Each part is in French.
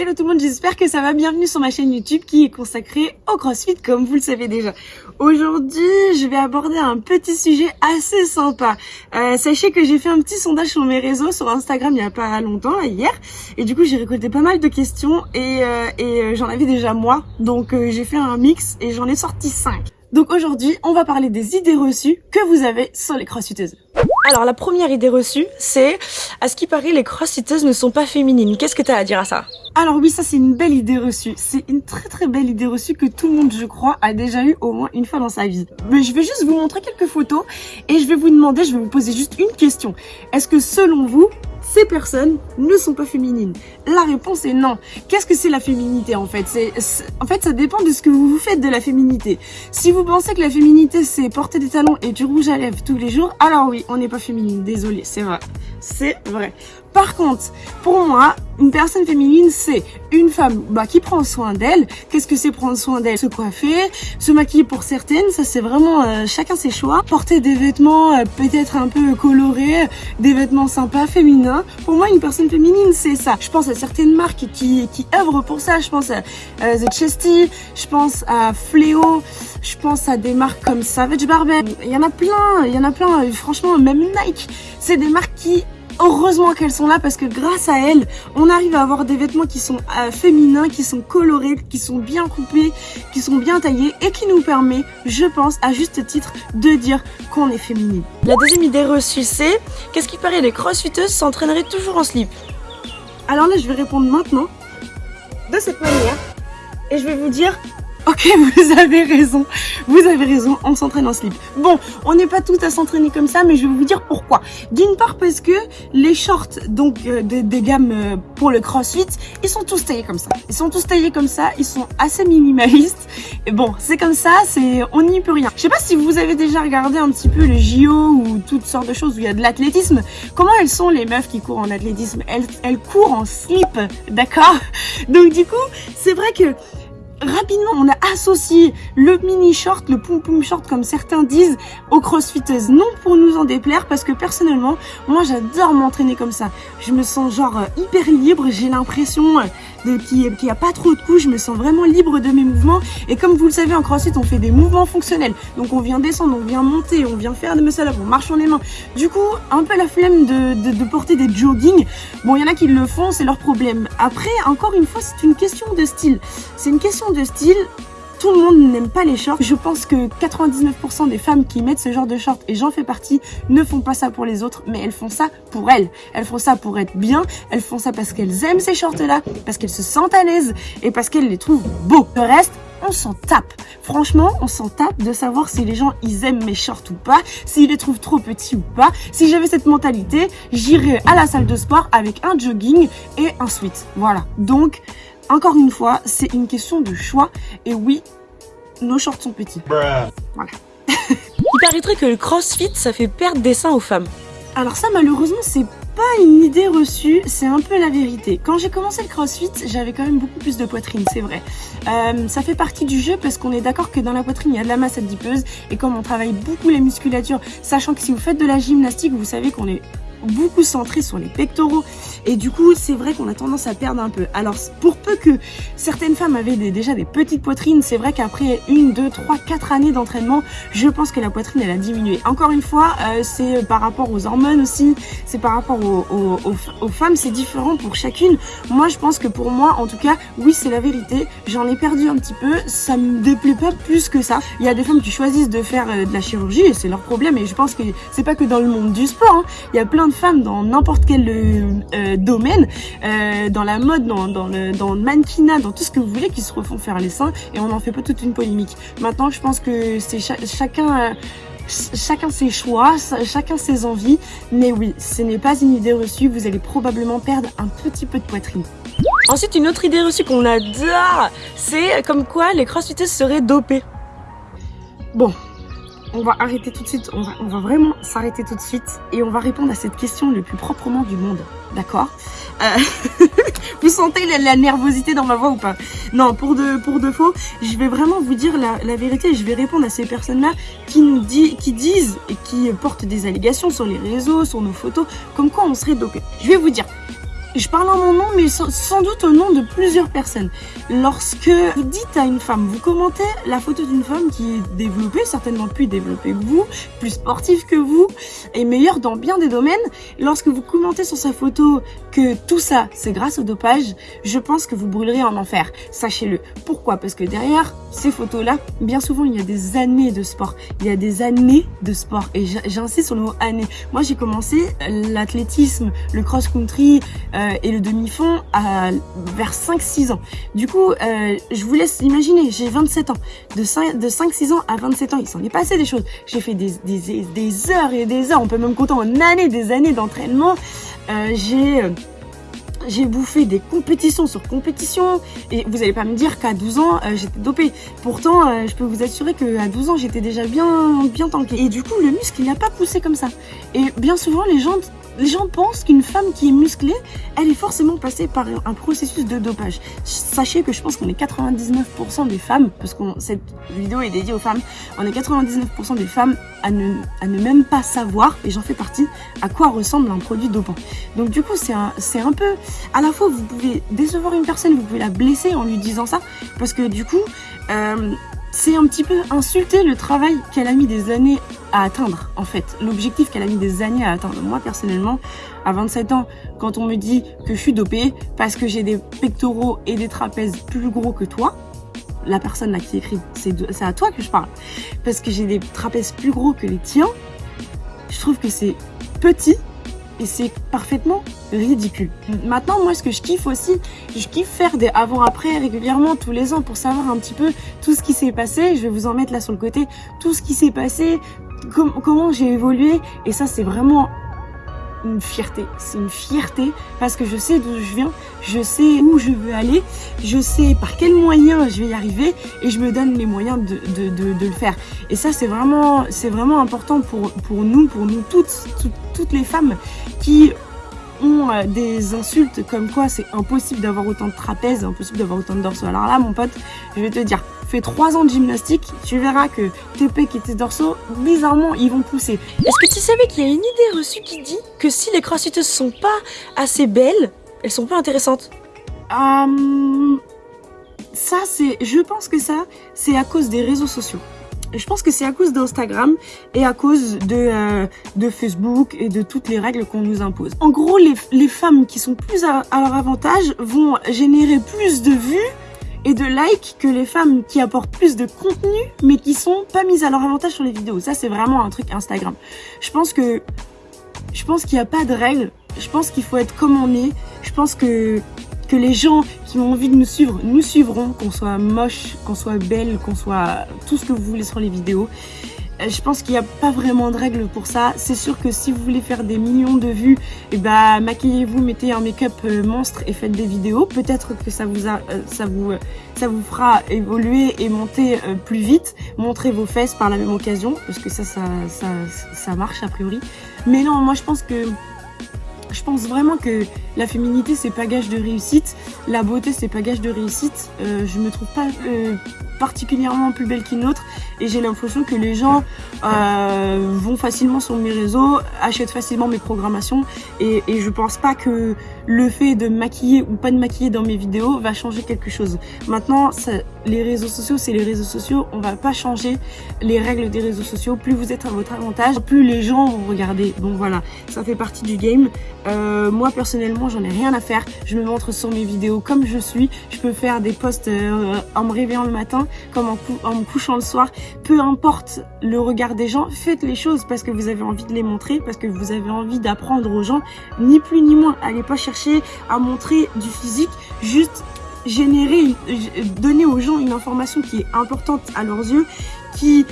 Hello tout le monde, j'espère que ça va. Bienvenue sur ma chaîne YouTube qui est consacrée au CrossFit comme vous le savez déjà. Aujourd'hui, je vais aborder un petit sujet assez sympa. Euh, sachez que j'ai fait un petit sondage sur mes réseaux, sur Instagram il y a pas longtemps, hier. Et du coup, j'ai récolté pas mal de questions et, euh, euh, j'en avais déjà moi. Donc euh, j'ai fait un mix et j'en ai sorti 5. Donc aujourd'hui, on va parler des idées reçues que vous avez sur les crossfiteuses. Alors la première idée reçue, c'est à ce qui paraît les crossfiteuses ne sont pas féminines. Qu'est-ce que tu as à dire à ça? Alors oui, ça c'est une belle idée reçue. C'est une très très belle idée reçue que tout le monde, je crois, a déjà eu au moins une fois dans sa vie. Mais je vais juste vous montrer quelques photos et je vais vous demander, je vais vous poser juste une question. Est-ce que selon vous, ces personnes ne sont pas féminines La réponse est non. Qu'est-ce que c'est la féminité en fait? C'est en fait ça dépend de ce que vous vous faites de la féminité. Si vous pensez que la féminité c'est porter des talons et du rouge à lèvres tous les jours, alors oui, on n'est pas féminine. Désolé, c'est vrai. C'est vrai. Par contre, pour moi, une personne féminine, c'est une femme bah, qui prend soin d'elle. Qu'est-ce que c'est prendre soin d'elle? Se coiffer, se maquiller pour certaines, ça c'est vraiment euh, chacun ses choix. Porter des vêtements euh, peut-être un peu colorés, des vêtements sympas, féminins. Pour moi, une personne féminine, c'est ça. Je pense à certaines marques qui, qui œuvrent pour ça. Je pense à euh, The Chesty, je pense à Fléau, je pense à des marques comme Savage Barber. Il y en a plein, il y en a plein. Franchement, même Nike, c'est des marques qui heureusement qu'elles sont là parce que grâce à elles, on arrive à avoir des vêtements qui sont euh, féminins, qui sont colorés, qui sont bien coupés, qui sont bien taillés et qui nous permet, je pense, à juste titre, de dire qu'on est féminine. La deuxième idée reçue, c'est qu'est-ce qui paraît les crossfiteuses s'entraîneraient toujours en slip? Alors là, je vais répondre maintenant de cette manière et je vais vous dire Ok, vous avez raison, vous avez raison, on s'entraîne en slip. Bon, on n'est pas toutes à s'entraîner comme ça, mais je vais vous dire pourquoi. D'une part parce que les shorts donc euh, des, gammes euh, pour le crossfit, ils sont tous taillés comme ça. Ils sont tous taillés comme ça, ils sont assez minimalistes. Et bon, c'est comme ça, c'est on n'y peut rien. Je sais pas si vous avez déjà regardé un petit peu le JO ou toutes sortes de choses où il y a de l'athlétisme. Comment elles sont les meufs qui courent en athlétisme? Elles, elles courent en slip, d'accord? Donc du coup, c'est vrai que rapidement, on a associé le mini short, le poum poum short comme certains disent, aux crossfiteuses. Non pour nous en déplaire parce que personnellement, moi j'adore m'entraîner comme ça. Je me sens genre euh, hyper libre, j'ai l'impression qu'il n'y a pas trop de coups, je me sens vraiment libre de mes mouvements. Et comme vous le savez, en crossfit, on fait des mouvements fonctionnels. Donc on vient descendre, on vient monter, on vient faire des muscle on marche en les mains. Du coup, un peu la flemme de, de, de porter des jogging. Bon, il y en a qui le font, c'est leur problème. Après, encore une fois, c'est une question de style. C'est une question de style, tout le monde n'aime pas les shorts. Je pense que 99% des femmes qui mettent ce genre de shorts, et j'en fais partie, ne font pas ça pour les autres, mais elles font ça pour elles. Elles font ça pour être bien, elles font ça parce qu'elles aiment ces shorts-là, parce qu'elles se sentent à l'aise, et parce qu'elles les trouvent beaux. Le reste, on s'en tape. Franchement, on s'en tape de savoir si les gens, ils aiment mes shorts ou pas, s'ils les trouvent trop petits ou pas. Si j'avais cette mentalité, j'irais à la salle de sport avec un jogging et un sweat. Voilà. Donc, encore une fois, c'est une question de choix. Et oui, nos shorts sont petits. Voilà. Il paraîtrait que le crossfit, ça fait perdre des seins aux femmes. Alors ça, malheureusement, c'est pas une idée reçue, c'est un peu la vérité. Quand j'ai commencé le crossfit, j'avais quand même beaucoup plus de poitrine, c'est vrai. Euh, ça fait partie du jeu parce qu'on est d'accord que dans la poitrine, il y a de la masse adipeuse. Et comme on travaille beaucoup les musculatures, sachant que si vous faites de la gymnastique, vous savez qu'on est beaucoup centré sur les pectoraux. Et du coup c'est vrai qu'on a tendance à perdre un peu. Alors pour peu que certaines femmes avaient déjà des petites poitrines c'est vrai qu'après une, deux, trois, quatre années d'entraînement je pense que la poitrine elle a diminué. Encore une fois euh, c'est par rapport aux hormones aussi c'est par rapport aux, femmes c'est différent pour chacune. Moi je pense que pour moi en tout cas oui c'est la vérité. J'en ai perdu un petit peu. Ça me déplaît pas plus que ça. Il y a des femmes qui choisissent de faire euh, de la chirurgie et c'est leur problème. Et je pense que c'est pas que dans le monde du sport hein. il y a plein de femmes dans n'importe quel euh, euh, domaine, euh, dans la mode, dans, le, dans mannequinat, dans tout ce que vous voulez, qui se refont faire les seins et on n'en fait pas toute une polémique. Maintenant, je pense que c'est chacun chacun ses choix, chacun ses envies, mais oui, ce n'est pas une idée reçue, vous allez probablement perdre un petit peu de poitrine. Ensuite, une autre idée reçue qu'on adore, c'est comme quoi les crossfiteuses seraient dopées. Bon, on va arrêter tout de suite, on va, vraiment s'arrêter tout de suite et on va répondre à cette question le plus proprement du monde, d'accord? Euh, Vous sentez la, nervosité dans ma voix ou pas? Non, pour de, pour de faux, je vais vraiment vous dire la, vérité, je vais répondre à ces personnes-là qui nous dit, qui disent et qui portent des allégations sur les réseaux, sur nos photos, comme quoi on serait dopé. Je vais vous dire, je parle en mon nom, mais sans, doute au nom de plusieurs personnes. Lorsque vous dites à une femme, vous commentez la photo d'une femme qui est développée, certainement plus développée que vous, plus sportive que vous, et meilleure dans bien des domaines, lorsque vous commentez sur sa photo que tout ça, c'est grâce au dopage, je pense que vous brûlerez en enfer. Sachez-le. Pourquoi? Parce que derrière ces photos-là, bien souvent, il y a des années de sport. Il y a des années de sport. Et j'insiste sur le mot année. Moi, j'ai commencé l'athlétisme, le cross-country euh, et le demi-fond vers 5-6 ans. Du coup, euh, je vous laisse imaginer, j'ai 27 ans. De 5-6 ans à 27 ans, il s'en est passé des choses. J'ai fait des, des, des, heures et des heures, on peut même compter en années, des années d'entraînement. Euh, j'ai j'ai bouffé des compétitions sur compétitions et vous allez pas me dire qu'à 12 ans euh, j'étais dopée. Pourtant, euh, je peux vous assurer qu'à 12 ans j'étais déjà bien bien tankée. Et du coup, le muscle il n'a pas poussé comme ça. Et bien souvent les gens les gens pensent qu'une femme qui est musclée, elle est forcément passée par un processus de dopage. Sachez que je pense qu'on est 99% des femmes, parce que cette vidéo est dédiée aux femmes, on est 99% des femmes à ne, à ne même pas savoir, et j'en fais partie, à quoi ressemble un produit dopant. Donc du coup, c'est un, un peu... À la fois, vous pouvez décevoir une personne, vous pouvez la blesser en lui disant ça, parce que du coup... Euh, c'est un petit peu insulter le travail qu'elle a mis des années à atteindre, en fait. L'objectif qu'elle a mis des années à atteindre. Moi, personnellement, à 27 ans, quand on me dit que je suis dopée parce que j'ai des pectoraux et des trapèzes plus gros que toi, la personne là qui écrit, c'est à toi que je parle. Parce que j'ai des trapèzes plus gros que les tiens, je trouve que c'est petit et c'est parfaitement ridicule. Maintenant, moi, ce que je kiffe aussi, je kiffe faire des avant-après régulièrement tous les ans pour savoir un petit peu tout ce qui s'est passé. Je vais vous en mettre là sur le côté, tout ce qui s'est passé, comment j'ai évolué. Et ça, c'est vraiment une fierté. C'est une fierté parce que je sais d'où je viens, je sais où je veux aller, je sais par quels moyens je vais y arriver et je me donne les moyens de, le faire. Et ça, c'est vraiment, important pour, nous, pour nous toutes, toutes, toutes les femmes qui ont euh, des insultes comme quoi c'est impossible d'avoir autant de trapèzes, impossible d'avoir autant de dorsaux. Alors là, mon pote, je vais te dire, fais 3 ans de gymnastique, tu verras que tes pecs et tes dorsaux, bizarrement, ils vont pousser. Est-ce que tu savais qu'il y a une idée reçue qui dit que si les crossfiteuses sont pas assez belles, elles sont pas intéressantes? Euh, Ça, c'est... Je pense que ça, c'est à cause des réseaux sociaux. Je pense que c'est à cause d'Instagram et à cause de, euh, Facebook et de toutes les règles qu'on nous impose. En gros, les, femmes qui sont plus à, à leur avantage vont générer plus de vues et de likes que les femmes qui apportent plus de contenu mais qui sont pas mises à leur avantage sur les vidéos. Ça, c'est vraiment un truc Instagram. Je pense que je pense qu'il n'y a pas de règles. Je pense qu'il faut être comme on est. Je pense que que les gens qui ont envie de nous suivre nous suivront, qu'on soit moche, qu'on soit belle, qu'on soit tout ce que vous voulez sur les vidéos. Euh, je pense qu'il n'y a pas vraiment de règles pour ça. C'est sûr que si vous voulez faire des millions de vues, ben, maquillez-vous, mettez un make-up euh, monstre et faites des vidéos. Peut-être que ça vous, euh, ça, vous, fera évoluer et monter plus vite. Montrez vos fesses par la même occasion, parce que ça, ça marche a priori. Mais non, moi je pense que je pense vraiment que la féminité c'est pas gage de réussite, la beauté c'est pas gage de réussite. Euh, je me trouve pas euh, particulièrement plus belle qu'une autre et j'ai l'impression que les gens euh, vont facilement sur mes réseaux, achètent facilement mes programmations et, je pense pas que le fait de maquiller ou pas de maquiller dans mes vidéos va changer quelque chose. Maintenant, ça, les réseaux sociaux, c'est les réseaux sociaux, on va pas changer les règles des réseaux sociaux. Plus vous êtes à votre avantage, plus les gens vont regarder. Donc voilà, ça fait partie du game. Euh, moi personnellement, j'en ai rien à faire. Je me montre sur mes vidéos comme je suis. Je peux faire des posts euh, en me réveillant le matin, comme en, couchant le soir. Peu importe le regard des gens, faites les choses parce que vous avez envie de les montrer, parce que vous avez envie d'apprendre aux gens, ni plus ni moins. Allez pas chercher à montrer du physique, juste générer, donner aux gens une information qui est importante à leurs yeux, qui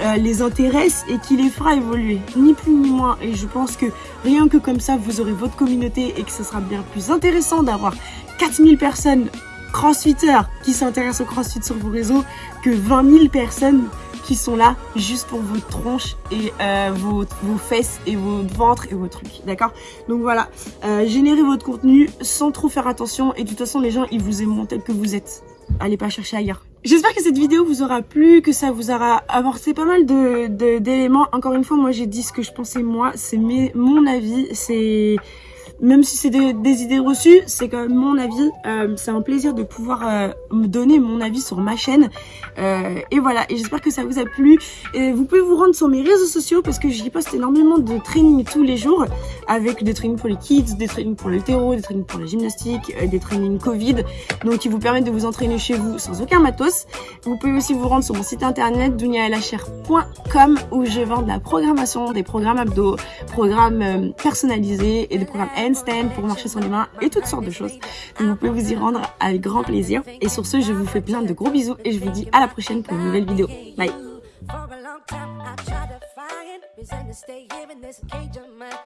euh, les intéresse et qui les fera évoluer, ni plus ni moins. Et je pense que rien que comme ça, vous aurez votre communauté et que ce sera bien plus intéressant d'avoir 4000 personnes crossfitters qui s'intéressent au crossfit sur vos réseaux que 20 000 personnes qui sont là juste pour vos tronches et euh, vos, vos, fesses et votre ventre et vos trucs, d'accord? Donc voilà, euh, générez votre contenu sans trop faire attention et de toute façon les gens ils vous aimeront tel que vous êtes. Allez pas chercher ailleurs. J'espère que cette vidéo vous aura plu, que ça vous aura apporté pas mal de d'éléments. Encore une fois, moi j'ai dit ce que je pensais moi, c'est mon avis, c'est même si c'est des, idées reçues, c'est quand même mon avis. Euh, c'est un plaisir de pouvoir euh, me donner mon avis sur ma chaîne. Euh, et voilà, et j'espère que ça vous a plu. Vous pouvez vous rendre sur mes réseaux sociaux parce que j'y poste énormément de training tous les jours avec des trainings pour les kids, des trainings pour le terreau, des trainings pour la gymnastique, des trainings Covid, donc qui vous permettent de vous entraîner chez vous sans aucun matos. Vous pouvez aussi vous rendre sur mon site internet dunialhr.com où je vends de la programmation, des programmes abdos, programmes personnalisés et des programmes pour marcher sur les mains et toutes sortes de choses. Vous pouvez vous y rendre avec grand plaisir. Et sur ce, je vous fais plein de gros bisous et je vous dis à la prochaine pour une nouvelle vidéo. Bye